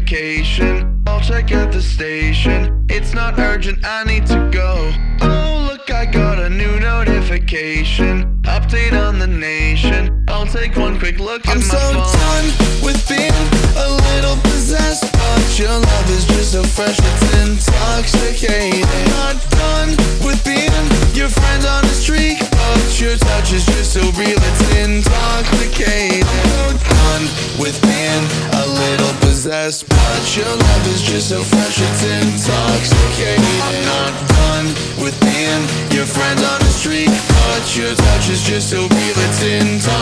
notification. I'll check at the station. It's not urgent, I need to go. Oh, look, I got a new notification. Update on the nation. I'll take one quick look at I'm my so phone. done with being a little possessed But your love is just so fresh, it's intoxicating I'm not done with being your friend on the street But your touch is just so real, it's intoxicating I'm so done with being a little possessed But your love is just so fresh, it's intoxicating. I'm not done with being your friend on the street But your touch is just so real, it's intoxicating